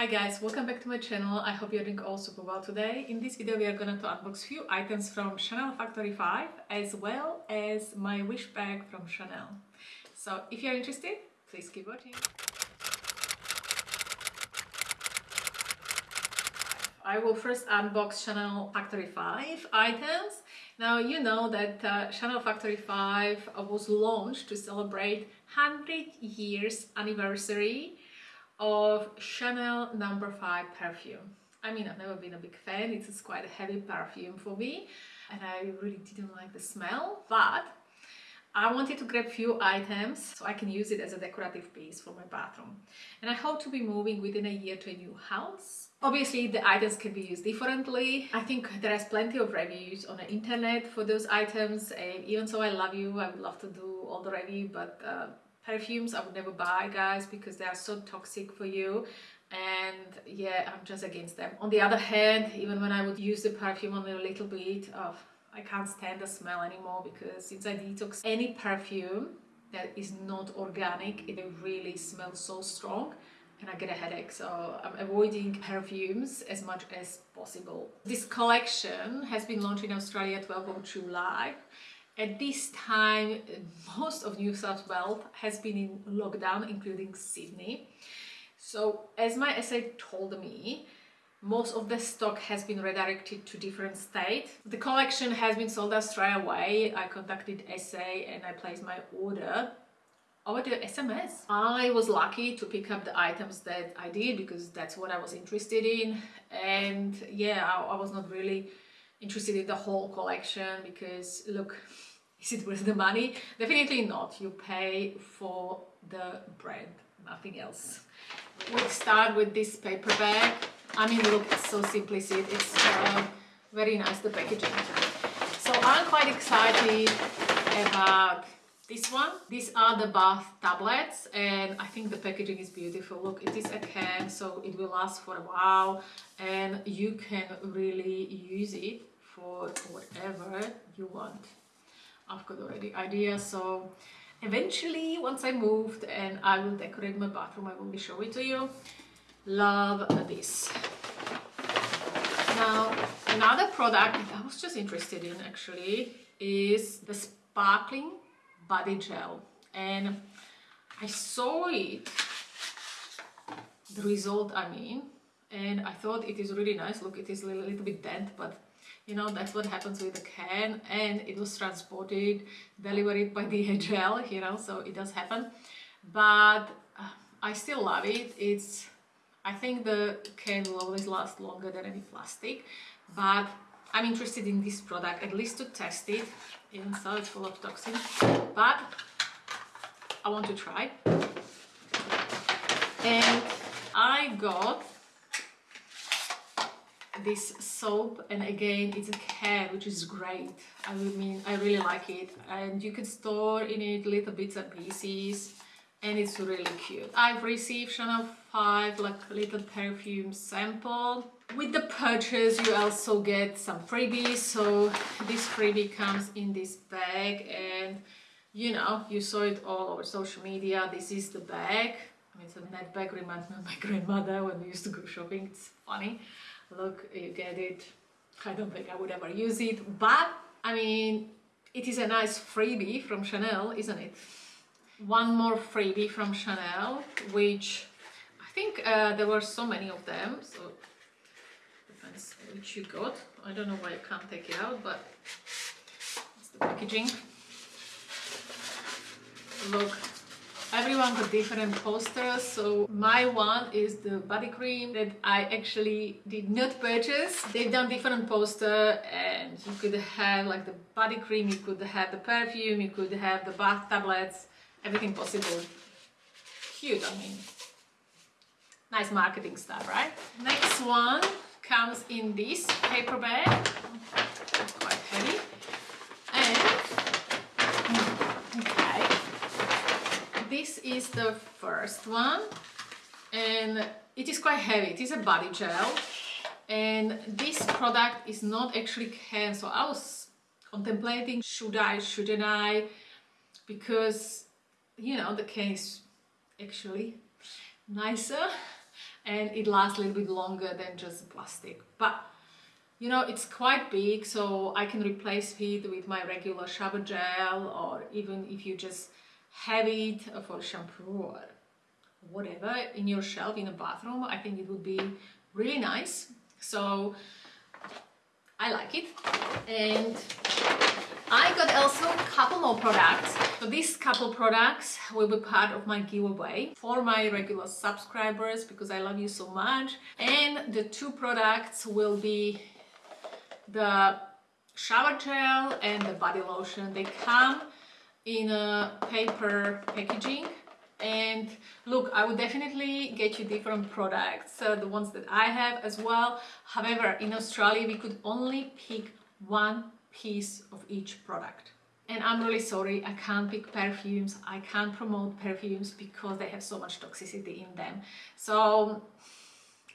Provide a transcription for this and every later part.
Hi guys, welcome back to my channel. I hope you're doing all super well today. In this video we are going to unbox few items from Chanel Factory 5 as well as my wish bag from Chanel. So if you're interested, please keep watching. I will first unbox Chanel Factory 5 items. Now you know that uh, Chanel Factory 5 was launched to celebrate 100 years anniversary of Chanel number 5 perfume. I mean, I've never been a big fan, it's quite a heavy perfume for me and I really didn't like the smell, but I wanted to grab a few items so I can use it as a decorative piece for my bathroom. And I hope to be moving within a year to a new house. Obviously, the items can be used differently. I think there is plenty of reviews on the internet for those items. And even so, I love you. I would love to do all the review, but uh, perfumes I would never buy guys because they are so toxic for you. And yeah I'm just against them. On the other hand even when I would use the perfume only a little bit of I can't stand the smell anymore because since I detox any perfume that is not organic it really smells so strong and I get a headache. So I'm avoiding perfumes as much as possible. This collection has been launched in Australia 12 of July at this time, most of New South Wales has been in lockdown, including Sydney. So as my SA told me, most of the stock has been redirected to different states. The collection has been sold out straight away. I contacted SA and I placed my order over the SMS. I was lucky to pick up the items that I did because that's what I was interested in. And yeah, I, I was not really interested in the whole collection because look, is it worth the money? Definitely not. You pay for the brand, nothing else. We start with this paper bag. I mean, look, it's so simplistic. It's uh, very nice, the packaging. So I'm quite excited about this one. These are the bath tablets and I think the packaging is beautiful. Look, it is a can, so it will last for a while and you can really use it for whatever you want. I've got already ideas so eventually once I moved and I will decorate my bathroom I will be showing it to you. Love this. Now another product I was just interested in actually is the sparkling body gel. And I saw it the result I mean and I thought it is really nice. Look it is a little, little bit dent but you know that's what happens with the can and it was transported delivered by the DHL you know so it does happen. But uh, I still love it. It's I think the can will always last longer than any plastic but I'm interested in this product at least to test it. Even so it's full of toxins but I want to try. And I got this soap and again it's a can which is great. I mean I really like it. And you can store in it little bits and pieces and it's really cute. I've received Chanel 5 like little perfume sample. With the purchase you also get some freebies. So this freebie comes in this bag and you know you saw it all over social media. This is the bag. It's a net bag reminds me of my grandmother when we used to go shopping. It's funny look you get it. I don't think I would ever use it but I mean it is a nice freebie from Chanel isn't it? One more freebie from Chanel which I think uh, there were so many of them so depends which you got. I don't know why I can't take it out but it's the packaging. Look everyone got different posters so my one is the body cream that I actually did not purchase. They've done different poster and you could have like the body cream you could have the perfume you could have the bath tablets everything possible. Cute I mean. Nice marketing stuff right? Next one comes in this paper bag. Quite heavy this is the first one and it is quite heavy. It is a body gel and this product is not actually can so I was contemplating should I shouldn't I? Because you know the can is actually nicer and it lasts a little bit longer than just plastic. But you know, it's quite big, so I can replace it with my regular shower gel or even if you just have it for shampoo or whatever in your shelf in the bathroom, I think it would be really nice. So I like it. And I got also a couple more products. So these couple products will be part of my giveaway for my regular subscribers because I love you so much. And the two products will be the shower gel and the body lotion. They come in a paper packaging. And look I would definitely get you different products uh, the ones that I have as well. However in Australia we could only pick one piece of each product. And I'm really sorry I can't pick perfumes. I can't promote perfumes because they have so much toxicity in them. So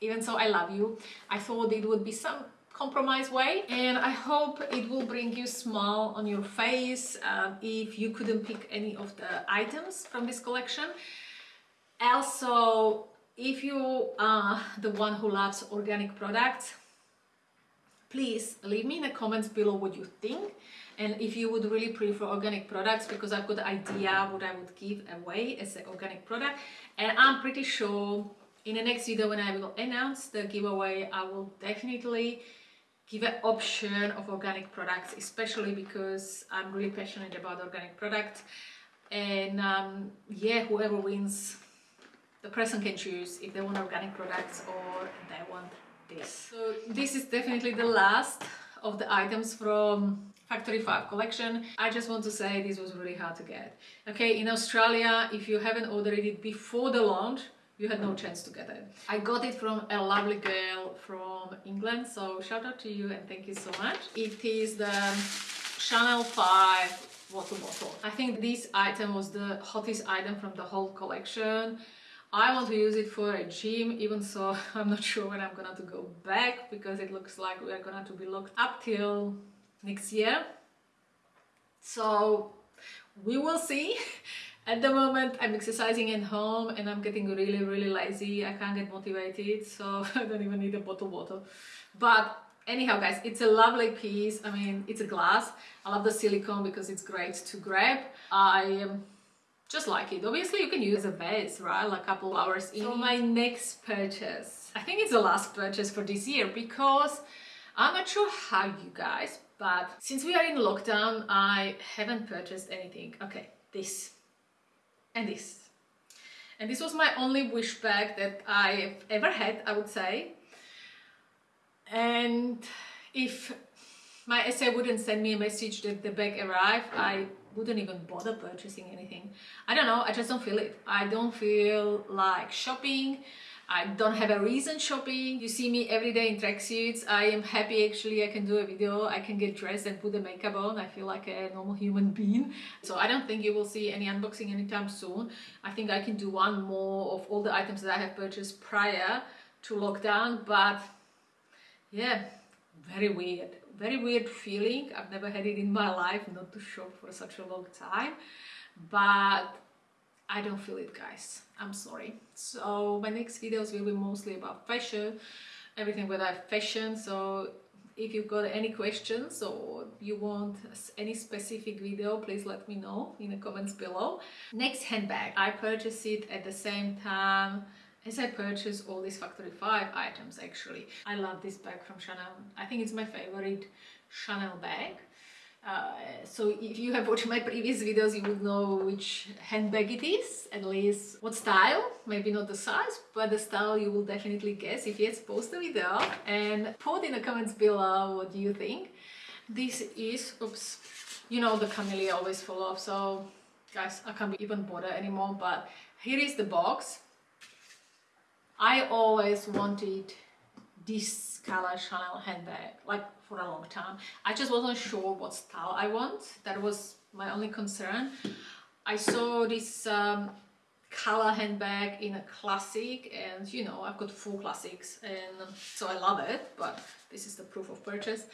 even so I love you. I thought it would be some compromise way. And I hope it will bring you smile on your face um, if you couldn't pick any of the items from this collection. Also if you are the one who loves organic products please leave me in the comments below what you think. And if you would really prefer organic products because I've got the idea what I would give away as an organic product. And I'm pretty sure in the next video when I will announce the giveaway I will definitely give an option of organic products especially because I'm really passionate about organic products and um, yeah whoever wins the person can choose if they want organic products or they want this. So this is definitely the last of the items from Factory 5 collection. I just want to say this was really hard to get. Okay, in Australia, if you haven't ordered it before the launch, you had no chance to get it. I got it from a lovely girl from England, so shout out to you and thank you so much. It is the Chanel 5 water bottle. I think this item was the hottest item from the whole collection. I want to use it for a gym, even so I'm not sure when I'm gonna to go back because it looks like we're gonna to be locked up till next year. So we will see. At the moment I'm exercising at home and I'm getting really really lazy. I can't get motivated so I don't even need a bottle water. But anyhow guys it's a lovely piece i mean it's a glass i love the silicone because it's great to grab i um, just like it. Obviously you can use a vase, right? Like a couple hours in. So my next purchase, I think it's the last purchase for this year because I'm not sure how you guys, but since we are in lockdown, I haven't purchased anything. Okay, this and this. And this was my only wish bag that I've ever had, I would say. And if my SA wouldn't send me a message that the bag arrived, I wouldn't even bother purchasing anything. I don't know, I just don't feel it. I don't feel like shopping. I don't have a reason shopping. You see me every day in tracksuits. I am happy actually I can do a video. I can get dressed and put the makeup on. I feel like a normal human being. So I don't think you will see any unboxing anytime soon. I think I can do one more of all the items that I have purchased prior to lockdown. But yeah, very weird very weird feeling. I've never had it in my life not to shop for such a long time, but I don't feel it guys. I'm sorry. So my next videos will be mostly about fashion, everything with I fashion. So if you've got any questions or you want any specific video, please let me know in the comments below. Next handbag, I purchased it at the same time as I purchased all these Factory 5 items actually. I love this bag from Chanel. I think it's my favorite Chanel bag. Uh, so if you have watched my previous videos you would know which handbag it is at least what style maybe not the size but the style you will definitely guess if you yes post the video and put in the comments below what do you think. This is oops you know the camellia always fall off so guys i can't even bother anymore but here is the box. I always wanted this color Chanel handbag like for a long time. I just wasn't sure what style I want. That was my only concern. I saw this um, color handbag in a classic and you know I've got four classics and so I love it but this is the proof of purchase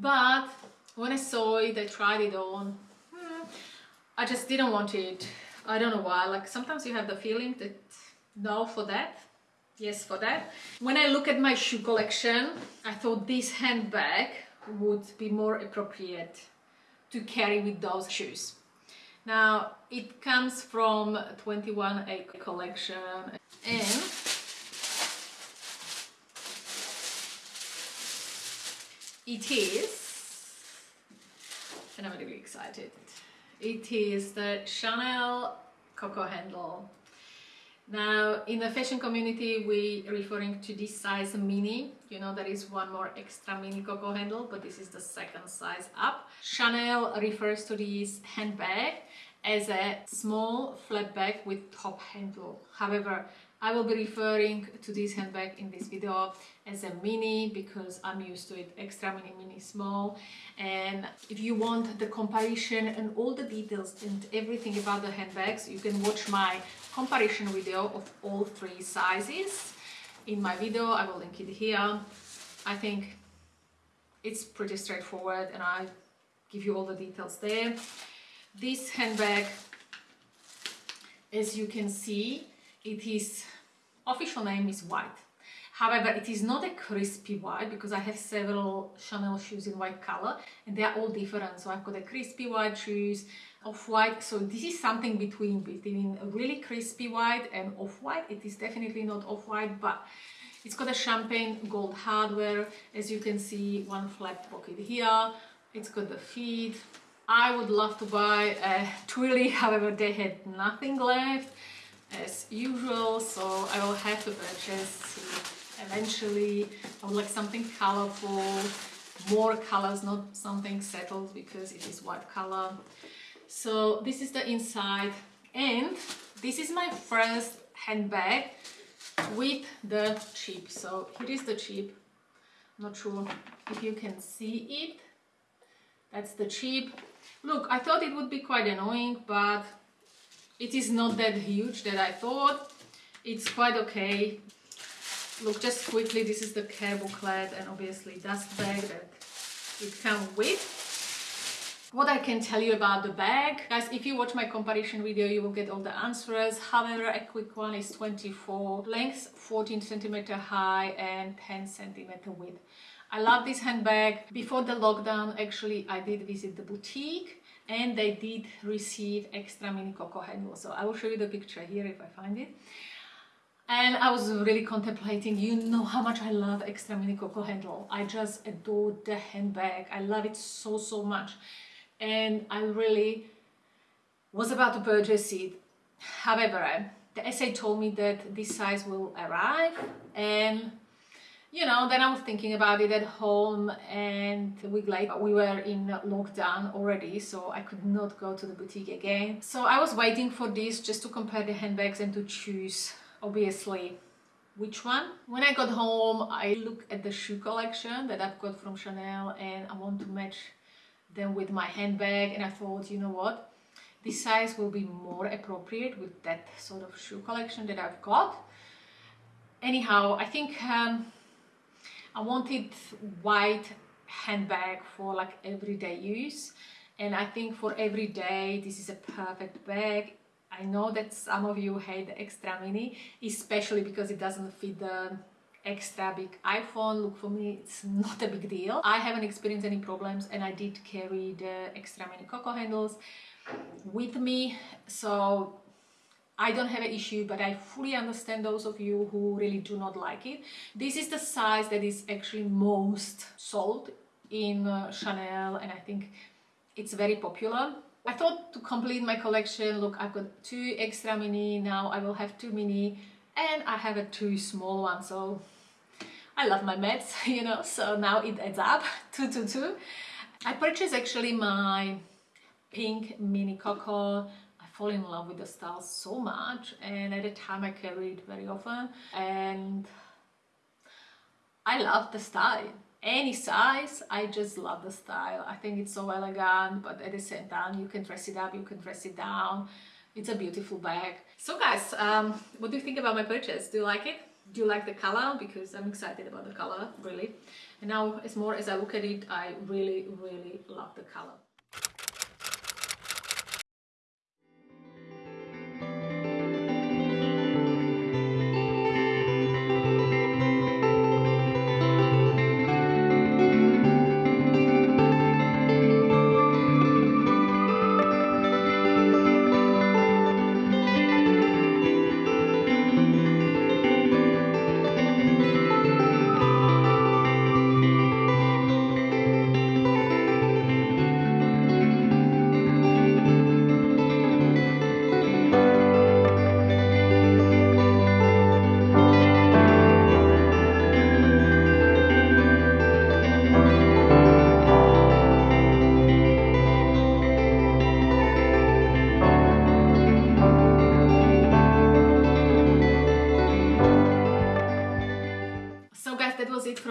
but when I saw it I tried it on hmm, I just didn't want it I don't know why like sometimes you have the feeling that no for that yes for that. When I look at my shoe collection, I thought this handbag would be more appropriate to carry with those shoes. Now it comes from 21A collection and it is, and I'm really excited, it is the Chanel Coco Handle. Now in the fashion community we referring to this size mini, you know there is one more extra mini Coco handle but this is the second size up. Chanel refers to this handbag as a small flat bag with top handle. However, I will be referring to this handbag in this video as a mini because I'm used to it extra mini mini small and if you want the comparison and all the details and everything about the handbags you can watch my comparison video of all three sizes. In my video I will link it here. I think it's pretty straightforward and I give you all the details there. This handbag as you can see it is official name is white. However, it is not a crispy white because I have several Chanel shoes in white color and they are all different. So I've got a crispy white shoes, off-white. So this is something between, between a really crispy white and off-white. It is definitely not off-white, but it's got a champagne gold hardware. As you can see, one flat pocket here. It's got the feet. I would love to buy a Twilly, however, they had nothing left as usual, so I will have to purchase eventually I would like something colorful more colors not something settled because it is white color so this is the inside and this is my first handbag with the chip. So here is the chip. Not sure if you can see it. That's the chip. Look I thought it would be quite annoying but it is not that huge that I thought. It's quite okay. Look just quickly this is the care booklet and obviously dust bag that it comes with what I can tell you about the bag. Guys if you watch my comparison video you will get all the answers. However a quick one is 24 length 14 centimeter high and 10 centimeter width. I love this handbag. Before the lockdown actually I did visit the boutique and they did receive extra mini coco handle so I will show you the picture here if I find it. And I was really contemplating you know how much I love extra mini coco handle I just adore the handbag. I love it so so much and I really was about to purchase it however uh, the SA told me that this size will arrive and you know then I was thinking about it at home and a week later we were in lockdown already so I could not go to the boutique again so I was waiting for this just to compare the handbags and to choose obviously which one. When I got home, I looked at the shoe collection that I've got from Chanel and I want to match them with my handbag and I thought, you know what, this size will be more appropriate with that sort of shoe collection that I've got. Anyhow, I think um, I wanted white handbag for like everyday use and I think for every day this is a perfect bag I know that some of you hate the extra mini, especially because it doesn't fit the extra big iPhone. Look, for me, it's not a big deal. I haven't experienced any problems and I did carry the extra mini Coco handles with me. So I don't have an issue, but I fully understand those of you who really do not like it. This is the size that is actually most sold in uh, Chanel and I think it's very popular. I thought to complete my collection, look, I've got two extra mini, now I will have two mini and I have a two small one, so I love my maths, you know, so now it adds up, two, two, two. I purchased actually my pink mini Coco. I fall in love with the style so much and at the time I carry it very often. And I love the style. Any size i just love the style. I think it's so elegant but at the same time you can dress it up you can dress it down. It's a beautiful bag. So guys um, what do you think about my purchase? Do you like it do you like the color? Because i'm excited about the color really. And now as more as i look at it i really really love the color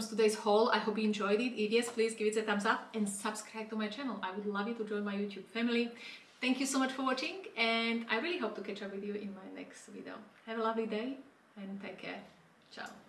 today's haul. I hope you enjoyed it. If yes, please give it a thumbs up and subscribe to my channel. I would love you to join my YouTube family. Thank you so much for watching and I really hope to catch up with you in my next video. Have a lovely day and take care. Ciao.